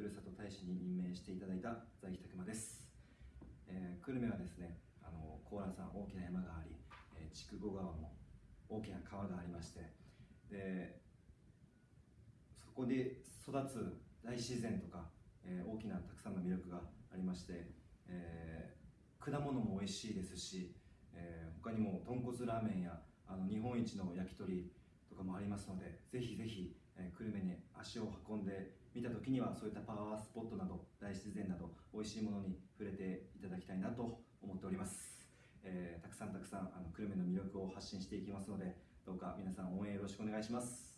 ふるさと大使に任命していただいた在木拓馬です、えー、久留米はですねあの高蘭山大きな山があり、えー、筑後川も大きな川がありましてでそこで育つ大自然とか、えー、大きなたくさんの魅力がありまして、えー、果物も美味しいですし、えー、他にも豚骨ラーメンやあの日本一の焼き鳥とかもありますのでぜひぜひ、えー、久留米に足を運んで見た時にはそういったパワースポットなど大自然など美味しいものに触れていただきたいなと思っております、えー、たくさんたくさんあの久留米の魅力を発信していきますのでどうか皆さん応援よろしくお願いします。